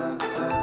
uh, uh.